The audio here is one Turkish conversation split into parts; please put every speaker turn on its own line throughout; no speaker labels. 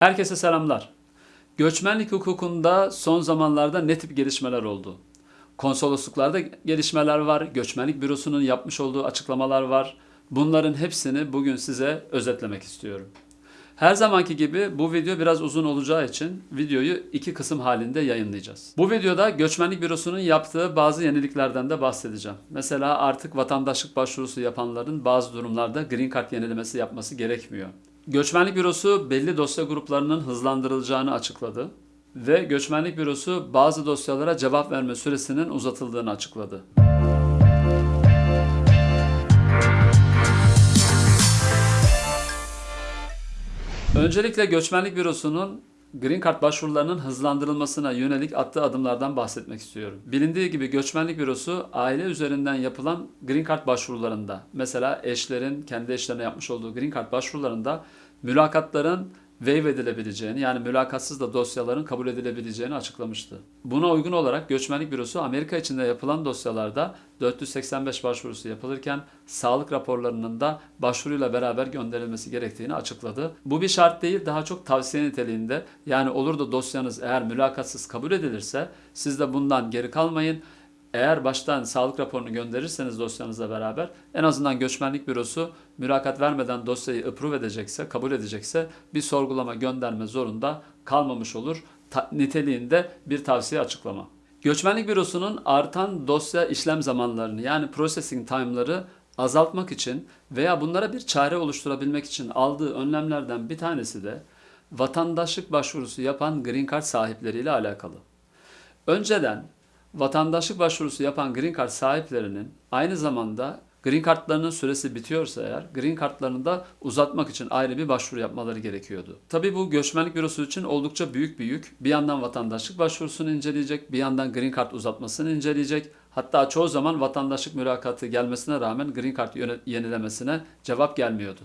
Herkese selamlar. Göçmenlik hukukunda son zamanlarda ne tip gelişmeler oldu? Konsolosluklarda gelişmeler var, göçmenlik bürosunun yapmış olduğu açıklamalar var. Bunların hepsini bugün size özetlemek istiyorum. Her zamanki gibi bu video biraz uzun olacağı için videoyu iki kısım halinde yayınlayacağız. Bu videoda Göçmenlik Bürosu'nun yaptığı bazı yeniliklerden de bahsedeceğim. Mesela artık vatandaşlık başvurusu yapanların bazı durumlarda Green Card yenilemesi yapması gerekmiyor. Göçmenlik Bürosu belli dosya gruplarının hızlandırılacağını açıkladı ve Göçmenlik Bürosu bazı dosyalara cevap verme süresinin uzatıldığını açıkladı. Öncelikle Göçmenlik Bürosu'nun Green Card başvurularının hızlandırılmasına yönelik attığı adımlardan bahsetmek istiyorum. Bilindiği gibi Göçmenlik Bürosu aile üzerinden yapılan Green Card başvurularında, mesela eşlerin kendi eşlerine yapmış olduğu Green Card başvurularında mülakatların waive edilebileceğini yani mülakatsız da dosyaların kabul edilebileceğini açıklamıştı. Buna uygun olarak Göçmenlik Bürosu Amerika içinde yapılan dosyalarda 485 başvurusu yapılırken sağlık raporlarının da başvuruyla beraber gönderilmesi gerektiğini açıkladı. Bu bir şart değil daha çok tavsiye niteliğinde yani olur da dosyanız eğer mülakatsız kabul edilirse siz de bundan geri kalmayın. Eğer baştan sağlık raporunu gönderirseniz dosyanızla beraber en azından göçmenlik bürosu mülakat vermeden dosyayı approve edecekse, kabul edecekse bir sorgulama gönderme zorunda kalmamış olur. Ta- niteliğinde bir tavsiye açıklama. Göçmenlik bürosunun artan dosya işlem zamanlarını yani processing time'ları azaltmak için veya bunlara bir çare oluşturabilmek için aldığı önlemlerden bir tanesi de vatandaşlık başvurusu yapan green card sahipleriyle alakalı. Önceden vatandaşlık başvurusu yapan green card sahiplerinin aynı zamanda green cardlarının süresi bitiyorsa eğer green cardlarını da uzatmak için ayrı bir başvuru yapmaları gerekiyordu. Tabii bu göçmenlik bürosu için oldukça büyük bir yük. Bir yandan vatandaşlık başvurusunu inceleyecek, bir yandan green card uzatmasını inceleyecek. Hatta çoğu zaman vatandaşlık mülakatı gelmesine rağmen green card yenilemesine cevap gelmiyordu.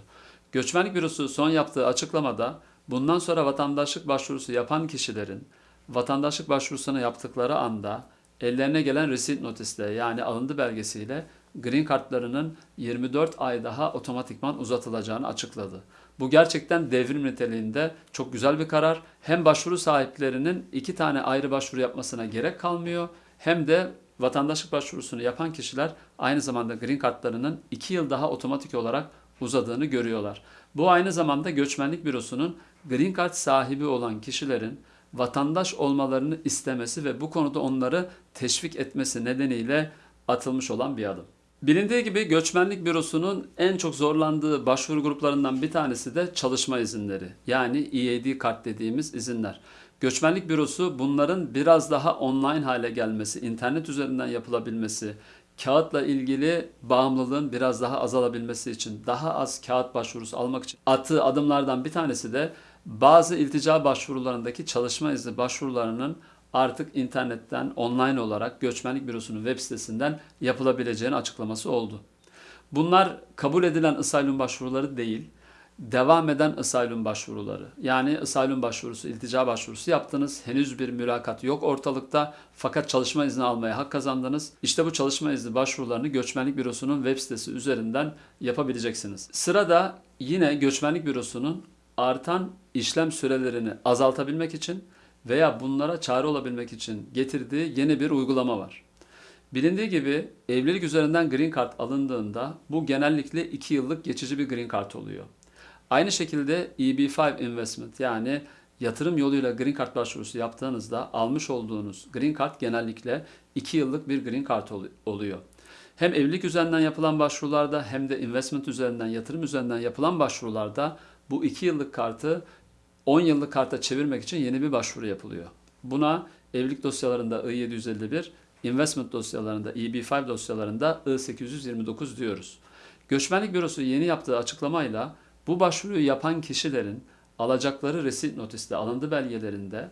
Göçmenlik bürosu son yaptığı açıklamada bundan sonra vatandaşlık başvurusu yapan kişilerin vatandaşlık başvurusunu yaptıkları anda ellerine gelen receipt notisle yani alındı belgesiyle green kartlarının 24 ay daha otomatikman uzatılacağını açıkladı. Bu gerçekten devrim niteliğinde çok güzel bir karar. Hem başvuru sahiplerinin iki tane ayrı başvuru yapmasına gerek kalmıyor hem de vatandaşlık başvurusunu yapan kişiler aynı zamanda green kartlarının 2 yıl daha otomatik olarak uzadığını görüyorlar. Bu aynı zamanda göçmenlik bürosunun green card sahibi olan kişilerin vatandaş olmalarını istemesi ve bu konuda onları teşvik etmesi nedeniyle atılmış olan bir adım. Bilindiği gibi göçmenlik bürosunun en çok zorlandığı başvuru gruplarından bir tanesi de çalışma izinleri. Yani EAD kart dediğimiz izinler. Göçmenlik bürosu bunların biraz daha online hale gelmesi, internet üzerinden yapılabilmesi, kağıtla ilgili bağımlılığın biraz daha azalabilmesi için, daha az kağıt başvurusu almak için attığı adımlardan bir tanesi de bazı iltica başvurularındaki çalışma izni başvurularının artık internetten online olarak göçmenlik bürosunun web sitesinden yapılabileceğini açıklaması oldu. Bunlar kabul edilen asylum başvuruları değil, devam eden asylum başvuruları. Yani asylum başvurusu, iltica başvurusu yaptınız. Henüz bir mülakat yok ortalıkta fakat çalışma izni almaya hak kazandınız. İşte bu çalışma izni başvurularını Göçmenlik Bürosu'nun web sitesi üzerinden yapabileceksiniz. Sırada yine Göçmenlik Bürosu'nun artan işlem sürelerini azaltabilmek için veya bunlara çare olabilmek için getirdiği yeni bir uygulama var. Bilindiği gibi evlilik üzerinden green card alındığında bu genellikle 2 yıllık geçici bir green card oluyor. Aynı şekilde EB5 investment yani yatırım yoluyla green card başvurusu yaptığınızda almış olduğunuz green card genellikle 2 yıllık bir green card ol- oluyor. Hem evlilik üzerinden yapılan başvurularda hem de investment üzerinden, yatırım üzerinden yapılan başvurularda bu 2 yıllık kartı 10 yıllık karta çevirmek için yeni bir başvuru yapılıyor. Buna evlilik dosyalarında I-751, investment dosyalarında EB5 dosyalarında I-829 diyoruz. Göçmenlik Bürosu yeni yaptığı açıklamayla bu başvuruyu yapan kişilerin alacakları receipt notisle alındı belgelerinde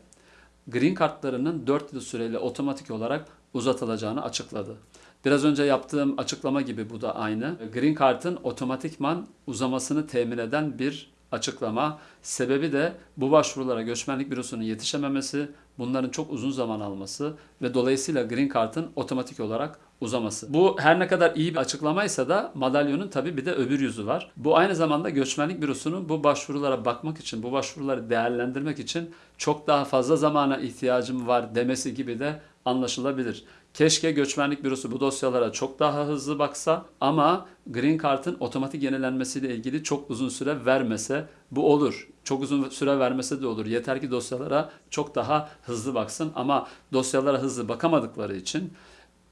green kartlarının 4 yıl süreyle otomatik olarak uzatılacağını açıkladı. Biraz önce yaptığım açıklama gibi bu da aynı. Green Card'ın otomatikman uzamasını temin eden bir açıklama. Sebebi de bu başvurulara göçmenlik bürosunun yetişememesi, bunların çok uzun zaman alması ve dolayısıyla Green Card'ın otomatik olarak uzaması. Bu her ne kadar iyi bir açıklamaysa da madalyonun tabii bir de öbür yüzü var. Bu aynı zamanda göçmenlik bürosunun bu başvurulara bakmak için, bu başvuruları değerlendirmek için çok daha fazla zamana ihtiyacım var demesi gibi de anlaşılabilir. Keşke göçmenlik bürosu bu dosyalara çok daha hızlı baksa ama Green Card'ın otomatik yenilenmesiyle ilgili çok uzun süre vermese bu olur. Çok uzun süre vermese de olur. Yeter ki dosyalara çok daha hızlı baksın ama dosyalara hızlı bakamadıkları için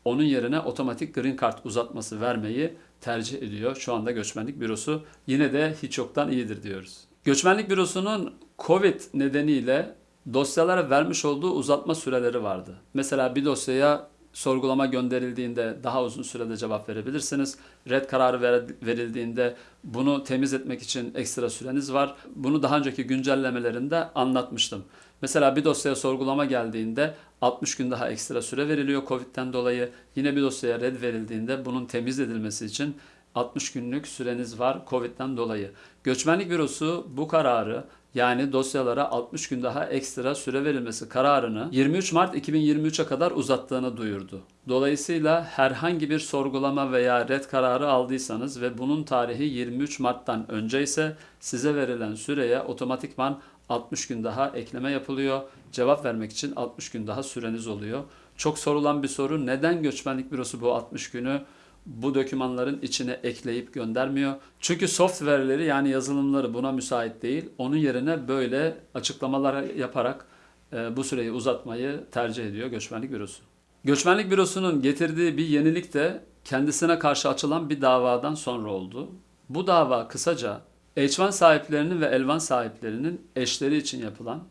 onun yerine otomatik Green Card uzatması vermeyi tercih ediyor. Şu anda göçmenlik bürosu yine de hiç yoktan iyidir diyoruz. Göçmenlik bürosunun Covid nedeniyle dosyalara vermiş olduğu uzatma süreleri vardı. Mesela bir dosyaya sorgulama gönderildiğinde daha uzun sürede cevap verebilirsiniz. Red kararı verildiğinde bunu temiz etmek için ekstra süreniz var. Bunu daha önceki güncellemelerinde anlatmıştım. Mesela bir dosyaya sorgulama geldiğinde 60 gün daha ekstra süre veriliyor Covid'den dolayı. Yine bir dosyaya red verildiğinde bunun temiz edilmesi için 60 günlük süreniz var Covid'den dolayı. Göçmenlik Bürosu bu kararı yani dosyalara 60 gün daha ekstra süre verilmesi kararını 23 Mart 2023'e kadar uzattığını duyurdu. Dolayısıyla herhangi bir sorgulama veya red kararı aldıysanız ve bunun tarihi 23 Mart'tan önce ise size verilen süreye otomatikman 60 gün daha ekleme yapılıyor. Cevap vermek için 60 gün daha süreniz oluyor. Çok sorulan bir soru neden göçmenlik bürosu bu 60 günü bu dokümanların içine ekleyip göndermiyor. Çünkü software'leri yani yazılımları buna müsait değil. Onun yerine böyle açıklamalar yaparak e, bu süreyi uzatmayı tercih ediyor Göçmenlik Bürosu. Göçmenlik Bürosu'nun getirdiği bir yenilik de kendisine karşı açılan bir davadan sonra oldu. Bu dava kısaca H1 sahiplerinin ve L1 sahiplerinin eşleri için yapılan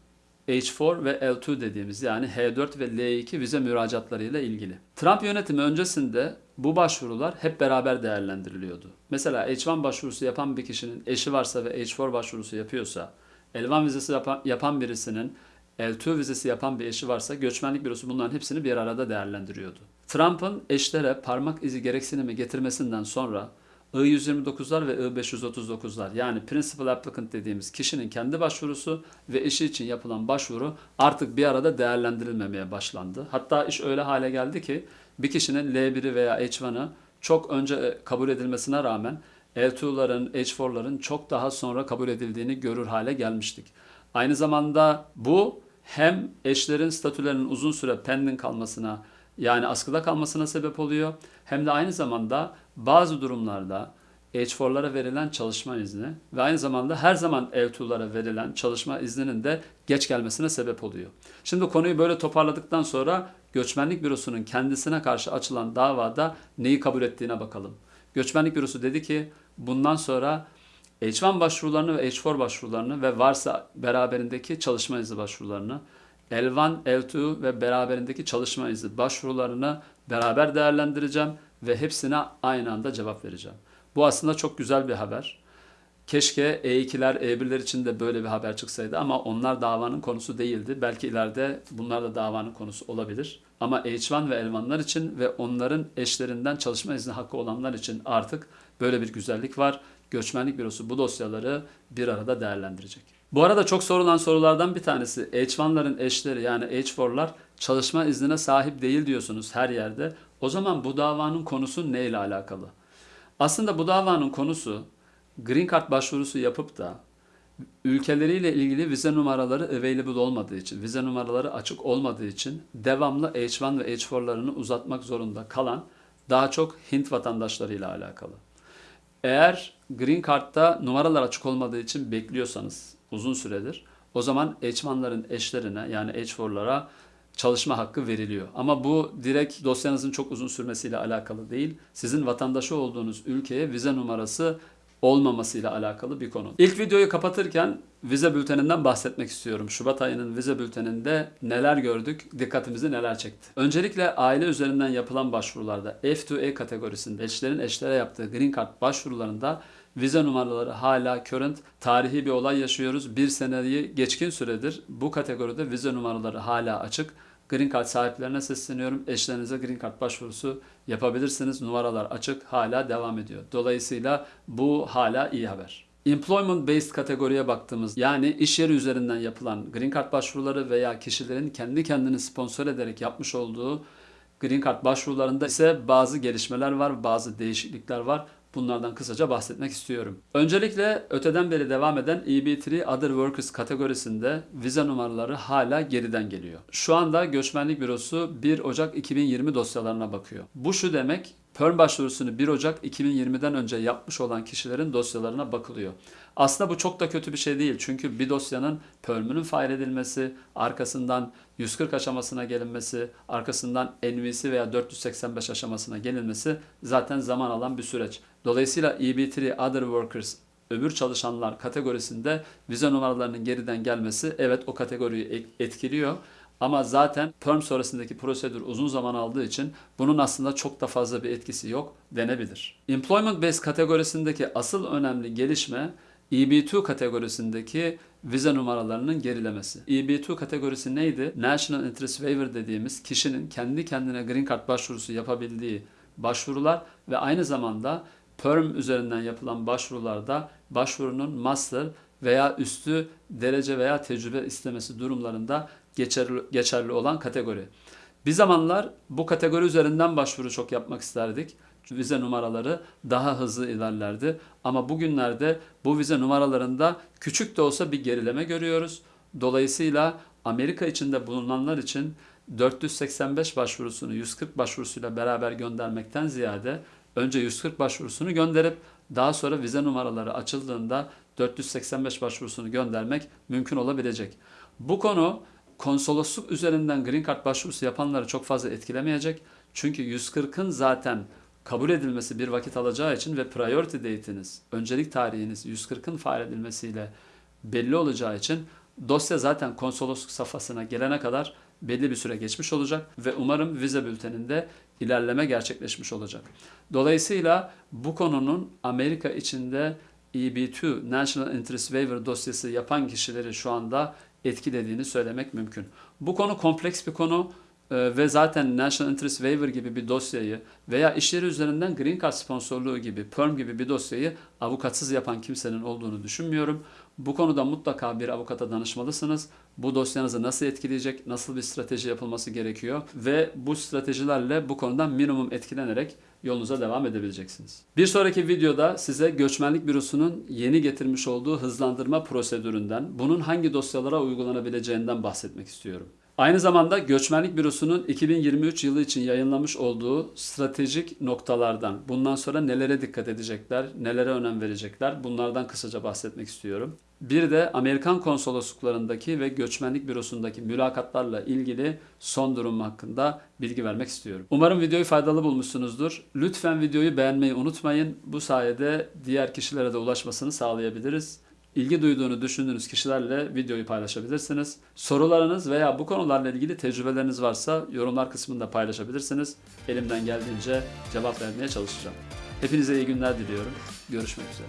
H4 ve L2 dediğimiz yani H4 ve L2 vize müracaatlarıyla ilgili. Trump yönetimi öncesinde bu başvurular hep beraber değerlendiriliyordu. Mesela H1 başvurusu yapan bir kişinin eşi varsa ve H4 başvurusu yapıyorsa, L1 vizesi yapan, yapan birisinin L2 vizesi yapan bir eşi varsa göçmenlik bürosu bunların hepsini bir arada değerlendiriyordu. Trump'ın eşlere parmak izi gereksinimi getirmesinden sonra I-129'lar ve I-539'lar yani Principal Applicant dediğimiz kişinin kendi başvurusu ve eşi için yapılan başvuru artık bir arada değerlendirilmemeye başlandı. Hatta iş öyle hale geldi ki bir kişinin L1'i veya H1'ı çok önce e, kabul edilmesine rağmen L2'ların, H4'ların çok daha sonra kabul edildiğini görür hale gelmiştik. Aynı zamanda bu hem eşlerin statülerinin uzun süre pending kalmasına yani askıda kalmasına sebep oluyor hem de aynı zamanda bazı durumlarda H4'lara verilen çalışma izni ve aynı zamanda her zaman L2'lara verilen çalışma izninin de geç gelmesine sebep oluyor. Şimdi konuyu böyle toparladıktan sonra Göçmenlik Bürosu'nun kendisine karşı açılan davada neyi kabul ettiğine bakalım. Göçmenlik Bürosu dedi ki bundan sonra H1 başvurularını ve H4 başvurularını ve varsa beraberindeki çalışma izni başvurularını L1, L2 ve beraberindeki çalışma izni başvurularını beraber değerlendireceğim ve hepsine aynı anda cevap vereceğim. Bu aslında çok güzel bir haber. Keşke E2'ler, E1'ler için de böyle bir haber çıksaydı ama onlar davanın konusu değildi. Belki ileride bunlar da davanın konusu olabilir. Ama H1 ve Elvanlar için ve onların eşlerinden çalışma izni hakkı olanlar için artık böyle bir güzellik var. Göçmenlik Bürosu bu dosyaları bir arada değerlendirecek. Bu arada çok sorulan sorulardan bir tanesi H1'ların eşleri yani H4'lar çalışma iznine sahip değil diyorsunuz her yerde. O zaman bu davanın konusu ne ile alakalı? Aslında bu davanın konusu Green Card başvurusu yapıp da ülkeleriyle ilgili vize numaraları available olmadığı için, vize numaraları açık olmadığı için devamlı H1 ve H4'larını uzatmak zorunda kalan daha çok Hint vatandaşlarıyla alakalı. Eğer Green Card'da numaralar açık olmadığı için bekliyorsanız uzun süredir o zaman H1'ların eşlerine yani H4'lara çalışma hakkı veriliyor. Ama bu direkt dosyanızın çok uzun sürmesiyle alakalı değil. Sizin vatandaşı olduğunuz ülkeye vize numarası olmamasıyla alakalı bir konu. İlk videoyu kapatırken vize bülteninden bahsetmek istiyorum. Şubat ayının vize bülteninde neler gördük, dikkatimizi neler çekti. Öncelikle aile üzerinden yapılan başvurularda F2E kategorisinde eşlerin eşlere yaptığı Green Card başvurularında vize numaraları hala current. Tarihi bir olay yaşıyoruz. Bir seneyi geçkin süredir bu kategoride vize numaraları hala açık. Green Card sahiplerine sesleniyorum. Eşlerinize Green Card başvurusu yapabilirsiniz. Numaralar açık, hala devam ediyor. Dolayısıyla bu hala iyi haber. Employment based kategoriye baktığımız yani iş yeri üzerinden yapılan Green Card başvuruları veya kişilerin kendi kendini sponsor ederek yapmış olduğu Green Card başvurularında ise bazı gelişmeler var, bazı değişiklikler var. Bunlardan kısaca bahsetmek istiyorum. Öncelikle öteden beri devam eden EB3 Other Workers kategorisinde vize numaraları hala geriden geliyor. Şu anda Göçmenlik Bürosu 1 Ocak 2020 dosyalarına bakıyor. Bu şu demek, PERM başvurusunu 1 Ocak 2020'den önce yapmış olan kişilerin dosyalarına bakılıyor. Aslında bu çok da kötü bir şey değil. Çünkü bir dosyanın PERM'ünün file edilmesi, arkasından 140 aşamasına gelinmesi, arkasından NVC veya 485 aşamasına gelinmesi zaten zaman alan bir süreç. Dolayısıyla EB3 Other Workers öbür çalışanlar kategorisinde vize numaralarının geriden gelmesi evet o kategoriyi etkiliyor. Ama zaten perm sonrasındaki prosedür uzun zaman aldığı için bunun aslında çok da fazla bir etkisi yok denebilir. Employment Based kategorisindeki asıl önemli gelişme EB2 kategorisindeki vize numaralarının gerilemesi. EB2 kategorisi neydi? National Interest Waiver dediğimiz kişinin kendi kendine Green Card başvurusu yapabildiği başvurular ve aynı zamanda PERM üzerinden yapılan başvurularda başvurunun master veya üstü derece veya tecrübe istemesi durumlarında geçerli, geçerli olan kategori. Bir zamanlar bu kategori üzerinden başvuru çok yapmak isterdik. Vize numaraları daha hızlı ilerlerdi. Ama bugünlerde bu vize numaralarında küçük de olsa bir gerileme görüyoruz. Dolayısıyla Amerika içinde bulunanlar için 485 başvurusunu 140 başvurusuyla beraber göndermekten ziyade önce 140 başvurusunu gönderip daha sonra vize numaraları açıldığında 485 başvurusunu göndermek mümkün olabilecek. Bu konu konsolosluk üzerinden Green Card başvurusu yapanları çok fazla etkilemeyecek. Çünkü 140'ın zaten kabul edilmesi bir vakit alacağı için ve priority date'iniz, öncelik tarihiniz 140'ın faal edilmesiyle belli olacağı için dosya zaten konsolosluk safhasına gelene kadar belli bir süre geçmiş olacak ve umarım vize bülteninde ilerleme gerçekleşmiş olacak. Dolayısıyla bu konunun Amerika içinde EB2 National Interest Waiver dosyası yapan kişileri şu anda etkilediğini söylemek mümkün. Bu konu kompleks bir konu e, ve zaten National Interest Waiver gibi bir dosyayı veya işleri üzerinden Green Card sponsorluğu gibi, PERM gibi bir dosyayı avukatsız yapan kimsenin olduğunu düşünmüyorum. Bu konuda mutlaka bir avukata danışmalısınız. Bu dosyanızı nasıl etkileyecek, nasıl bir strateji yapılması gerekiyor ve bu stratejilerle bu konudan minimum etkilenerek yolunuza devam edebileceksiniz. Bir sonraki videoda size Göçmenlik Bürosu'nun yeni getirmiş olduğu hızlandırma prosedüründen, bunun hangi dosyalara uygulanabileceğinden bahsetmek istiyorum. Aynı zamanda Göçmenlik Bürosu'nun 2023 yılı için yayınlamış olduğu stratejik noktalardan, bundan sonra nelere dikkat edecekler, nelere önem verecekler, bunlardan kısaca bahsetmek istiyorum. Bir de Amerikan konsolosluklarındaki ve Göçmenlik Bürosu'ndaki mülakatlarla ilgili son durum hakkında bilgi vermek istiyorum. Umarım videoyu faydalı bulmuşsunuzdur. Lütfen videoyu beğenmeyi unutmayın. Bu sayede diğer kişilere de ulaşmasını sağlayabiliriz ilgi duyduğunu düşündüğünüz kişilerle videoyu paylaşabilirsiniz. Sorularınız veya bu konularla ilgili tecrübeleriniz varsa yorumlar kısmında paylaşabilirsiniz. Elimden geldiğince cevap vermeye çalışacağım. Hepinize iyi günler diliyorum. Görüşmek üzere.